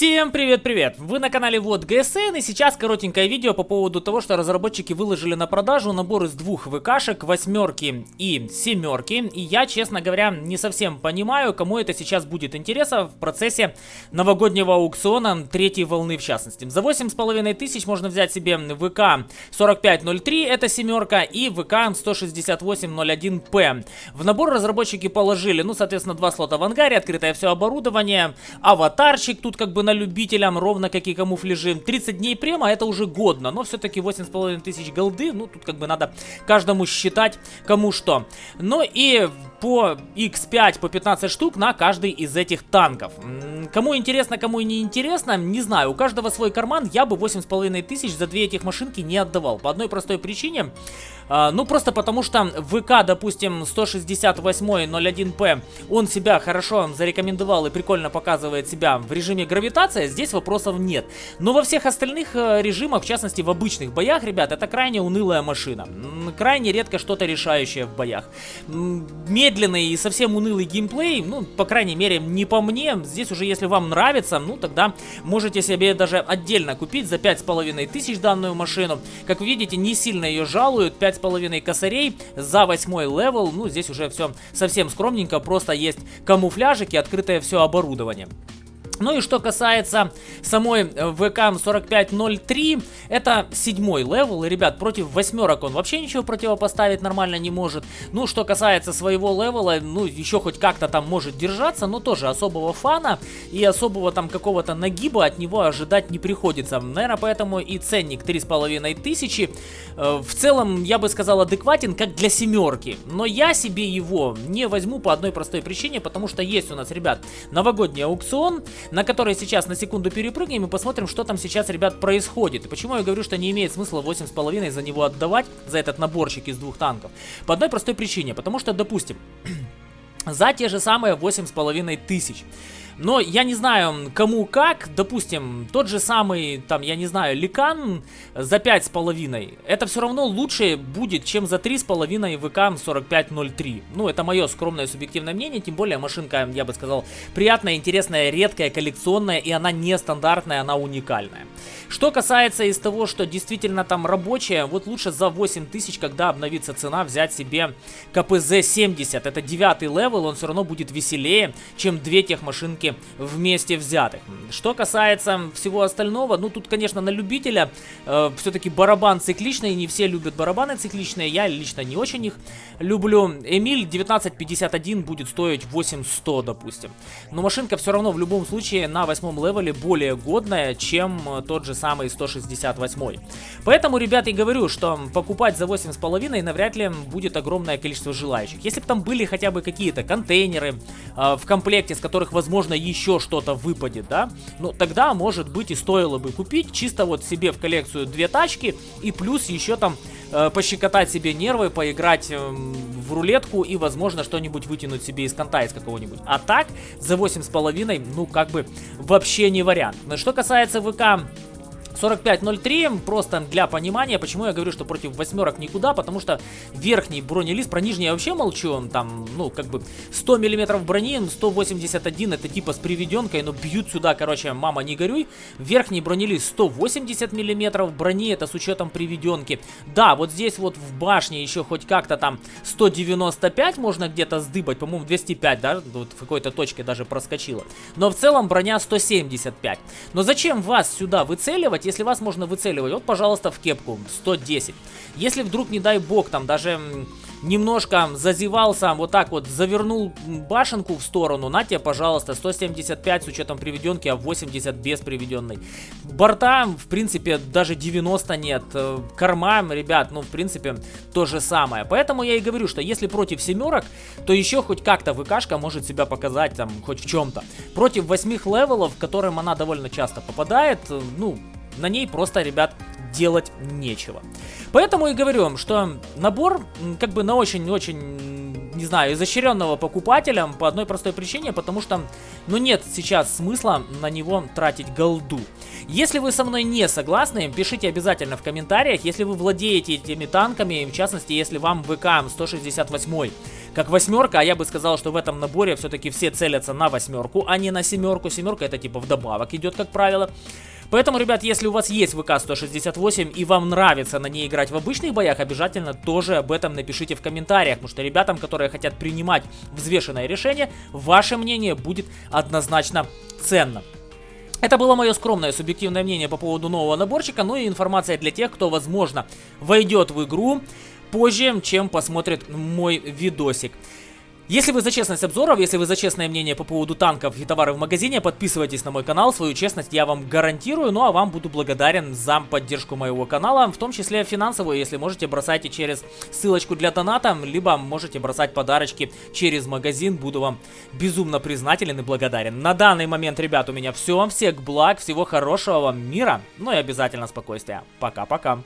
Всем привет-привет! Вы на канале Вот ГСН и сейчас коротенькое видео по поводу того, что разработчики выложили на продажу набор из двух ВКшек, восьмерки и семерки. И я, честно говоря, не совсем понимаю, кому это сейчас будет интересно в процессе новогоднего аукциона третьей волны в частности. За 8,5 тысяч можно взять себе ВК 4503, это семерка, и ВК 16801П. В набор разработчики положили, ну, соответственно, два слота в ангаре, открытое все оборудование, аватарчик тут как бы на любителям, ровно как и камуфляжи. 30 дней према это уже годно, но все-таки 8,5 тысяч голды, ну тут как бы надо каждому считать кому что. Ну и по X5 по 15 штук на каждый из этих танков. Кому интересно, кому не интересно, не знаю. У каждого свой карман, я бы 8,5 тысяч за две этих машинки не отдавал. По одной простой причине. А, ну, просто потому что ВК, допустим, 168.01P, он себя хорошо зарекомендовал и прикольно показывает себя в режиме гравитация, здесь вопросов нет. Но во всех остальных э, режимах, в частности в обычных боях, ребят, это крайне унылая машина. Крайне редко что-то решающее в боях. Медленный и совсем унылый геймплей, ну, по крайней мере, не по мне. Здесь уже, если вам нравится, ну, тогда можете себе даже отдельно купить за 5500 данную машину. Как видите, не сильно ее жалуют, 5 половиной косарей за восьмой левел. Ну, здесь уже все совсем скромненько, просто есть камуфляжик и открытое все оборудование. Ну и что касается самой ВК 4503, это седьмой левел, и, ребят, против восьмерок он вообще ничего противопоставить нормально не может. Ну, что касается своего левела, ну, еще хоть как-то там может держаться, но тоже особого фана и особого там какого-то нагиба от него ожидать не приходится. Наверное, поэтому и ценник 3500. Э, в целом, я бы сказал, адекватен, как для семерки. Но я себе его не возьму по одной простой причине, потому что есть у нас, ребят, новогодний аукцион, на который сейчас на секунду перепрыгнем и посмотрим, что там сейчас, ребят, происходит. И почему я говорю, что не имеет смысла 8,5 за него отдавать, за этот наборчик из двух танков. По одной простой причине, потому что, допустим, за те же самые 8,5 тысяч. Но я не знаю, кому как, допустим, тот же самый, там, я не знаю, Ликан за 5,5. Это все равно лучше будет, чем за 3,5 ВК 4503. Ну, это мое скромное субъективное мнение, тем более машинка, я бы сказал, приятная, интересная, редкая, коллекционная, и она нестандартная, она уникальная. Что касается из того, что действительно там рабочая, вот лучше за 8000, когда обновится цена, взять себе КПЗ-70. Это девятый левел, он все равно будет веселее, чем две тех машинки вместе взятых. Что касается всего остального, ну тут, конечно, на любителя э, все-таки барабан цикличный, не все любят барабаны цикличные, я лично не очень их люблю. Эмиль 1951 будет стоить 8100, допустим. Но машинка все равно в любом случае на восьмом левеле более годная, чем э, тот же самый 168. Поэтому, ребят, и говорю, что покупать за 8,5 навряд ли будет огромное количество желающих. Если бы там были хотя бы какие-то контейнеры э, в комплекте, с которых, возможно, еще что-то выпадет, да, ну тогда, может быть, и стоило бы купить чисто вот себе в коллекцию две тачки и плюс еще там э, пощекотать себе нервы, поиграть э, в рулетку и, возможно, что-нибудь вытянуть себе из конта из какого-нибудь. А так, за 8,5, ну, как бы, вообще не вариант. Но что касается ВК 45.03, просто для понимания, почему я говорю, что против восьмерок никуда, потому что верхний бронелист, про нижний я вообще молчу, он там, ну, как бы 100 миллиметров брони, 181 это типа с приведенкой, но бьют сюда, короче, мама не горюй. Верхний бронелист 180 миллиметров брони, это с учетом приведенки. Да, вот здесь вот в башне еще хоть как-то там 195 можно где-то сдыбать, по-моему 205, да, вот в какой-то точке даже проскочила. Но в целом броня 175. Но зачем вас сюда выцеливать, если вас можно выцеливать, вот, пожалуйста, в кепку 110. Если вдруг, не дай бог, там даже немножко зазевался, вот так вот завернул башенку в сторону, на тебе, пожалуйста, 175 с учетом приведенки, а 80 без приведенной. Борта, в принципе, даже 90 нет. Э, корма, ребят, ну, в принципе, то же самое. Поэтому я и говорю, что если против семерок, то еще хоть как-то ВКшка может себя показать там хоть в чем-то. Против восьмих левелов, которым она довольно часто попадает, э, ну, на ней просто, ребят, делать нечего. Поэтому и говорю вам, что набор как бы на очень-очень, не знаю, изощренного покупателя по одной простой причине, потому что, ну нет сейчас смысла на него тратить голду. Если вы со мной не согласны, пишите обязательно в комментариях, если вы владеете этими танками, в частности, если вам ВК 168 как восьмерка, а я бы сказал, что в этом наборе все-таки все целятся на восьмерку, а не на семерку. Семерка это типа вдобавок идет, как правило. Поэтому, ребят, если у вас есть ВК-168 и вам нравится на ней играть в обычных боях, обязательно тоже об этом напишите в комментариях, потому что ребятам, которые хотят принимать взвешенное решение, ваше мнение будет однозначно ценно. Это было мое скромное субъективное мнение по поводу нового наборчика, ну и информация для тех, кто, возможно, войдет в игру позже, чем посмотрит мой видосик. Если вы за честность обзоров, если вы за честное мнение по поводу танков и товаров в магазине, подписывайтесь на мой канал, свою честность я вам гарантирую, ну а вам буду благодарен за поддержку моего канала, в том числе финансовую, если можете бросайте через ссылочку для доната, либо можете бросать подарочки через магазин, буду вам безумно признателен и благодарен. На данный момент, ребят, у меня все, всех благ, всего хорошего вам мира, ну и обязательно спокойствия. Пока-пока.